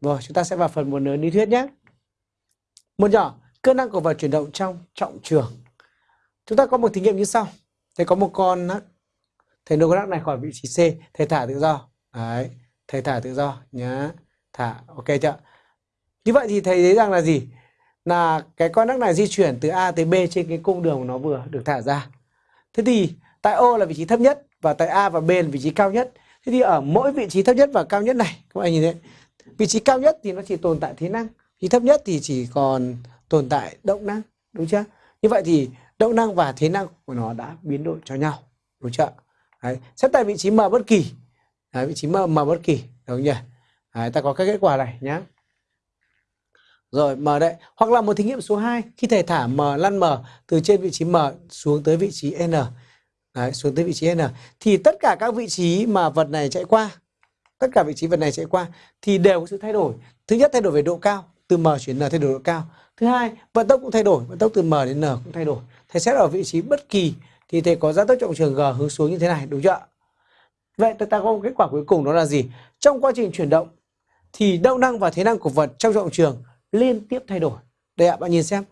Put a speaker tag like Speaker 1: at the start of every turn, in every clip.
Speaker 1: Rồi, chúng ta sẽ vào phần một lớn lý thuyết nhé. Một nhỏ, cơ năng của vật chuyển động trong trọng trường. Chúng ta có một thí nghiệm như sau. Thầy có một con nắc. Thầy đưa con nắc này khỏi vị trí C. Thầy thả tự do. Đấy. Thầy thả tự do nhá. Thả. Ok chưa? Như vậy thì thầy thấy rằng là gì? Là cái con nắc này di chuyển từ A tới B trên cái cung đường nó vừa được thả ra. Thế thì tại O là vị trí thấp nhất và tại A và B là vị trí cao nhất. Thế thì ở mỗi vị trí thấp nhất và cao nhất này, các bạn nhìn thấy vị trí cao nhất thì nó chỉ tồn tại thế năng vị thấp nhất thì chỉ còn tồn tại động năng đúng chưa? Như vậy thì động năng và thế năng của nó đã biến đổi cho nhau đúng chưa? Đấy. xét tại vị trí m bất kỳ. Đấy, vị trí m m bất kỳ đúng nhỉ Đấy, ta có các kết quả này nhé rồi m đấy, hoặc là một thí nghiệm số 2 khi thầy thả m lăn m từ trên vị trí m xuống tới vị trí n. Đấy, xuống tới vị trí n. Thì tất cả các vị trí mà vật này chạy qua tất cả vị trí vật này chạy qua, thì đều có sự thay đổi. Thứ nhất, thay đổi về độ cao, từ m chuyển n thay đổi độ cao. Thứ hai, vận tốc cũng thay đổi, vận tốc từ m đến n cũng thay đổi. Thầy xét ở vị trí bất kỳ, thì thầy có gia tốc trọng trường g hướng xuống như thế này, đúng chưa vậy ta có một kết quả cuối cùng đó là gì? Trong quá trình chuyển động, thì động năng và thế năng của vật trong trọng trường liên tiếp thay đổi. Đây ạ, bạn nhìn xem.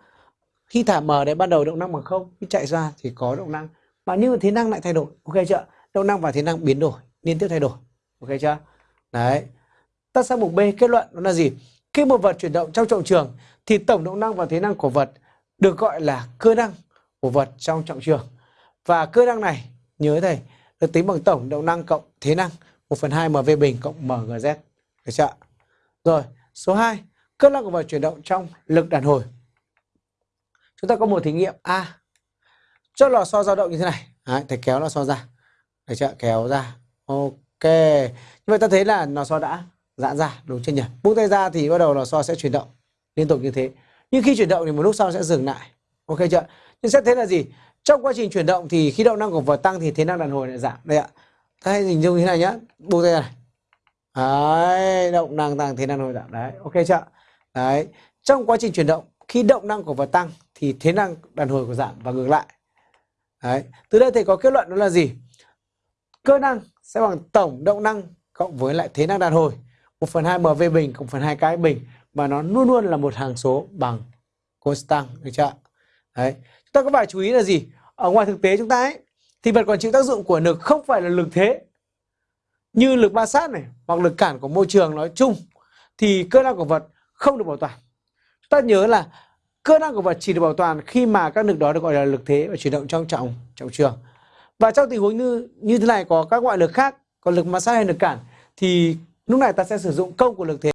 Speaker 1: Khi thả m đấy, ban đầu động năng bằng không, khi chạy ra thì có động năng. Mà nhưng thế năng lại thay đổi, ok chưa động năng và thế năng biến đổi, liên tiếp thay đổi, ok chưa Đấy. Ta sang mục B kết luận đó là gì? Khi một vật chuyển động trong trọng trường thì tổng động năng và thế năng của vật được gọi là cơ năng của vật trong trọng trường. Và cơ năng này, nhớ thầy, được tính bằng tổng động năng cộng thế năng 1 phần 2 MV bình cộng MGZ. Được chưa? Rồi, số 2, cơ năng của vật chuyển động trong lực đàn hồi. Chúng ta có một thí nghiệm A. Cho lò xo dao động như thế này. Đấy, thầy kéo lò xo ra. Được chưa? Kéo ra. Ok. Như vậy ta thấy là lò xo đã giãn ra đúng chưa nhỉ? Buông tay ra thì bắt đầu lò xo sẽ chuyển động liên tục như thế. Nhưng khi chuyển động thì một lúc sau sẽ dừng lại. Ok chưa? Nhưng sẽ thấy là gì? Trong quá trình chuyển động thì khi động năng của vật tăng thì thế năng đàn hồi lại giảm. Đây ạ. Ta hãy hình dung như thế này nhá. Buông tay ra này. Đấy, động năng tăng thế năng đàn hồi giảm. Đấy, ok chưa? Đấy. Trong quá trình chuyển động khi động năng của vật tăng thì thế năng đàn hồi của giảm và ngược lại. Đấy. Từ đây thầy có kết luận đó là gì? Cơ năng sẽ bằng tổng động năng cộng với lại thế năng đàn hồi 1 phần 2 MV bình cộng phần 2 cái bình và nó luôn luôn là một hàng số bằng constant, được chưa? Đấy. Chúng ta có phải chú ý là gì? Ở ngoài thực tế chúng ta ấy, thì vật còn chịu tác dụng của lực không phải là lực thế như lực ma sát này hoặc lực cản của môi trường nói chung, thì cơ năng của vật không được bảo toàn. Chúng ta nhớ là cơ năng của vật chỉ được bảo toàn khi mà các lực đó được gọi là lực thế và chuyển động trong trọng trọng trường. Và trong tình huống như như thế này có các ngoại lực khác, còn lực ma sát hay lực cản thì lúc này ta sẽ sử dụng công của lực thế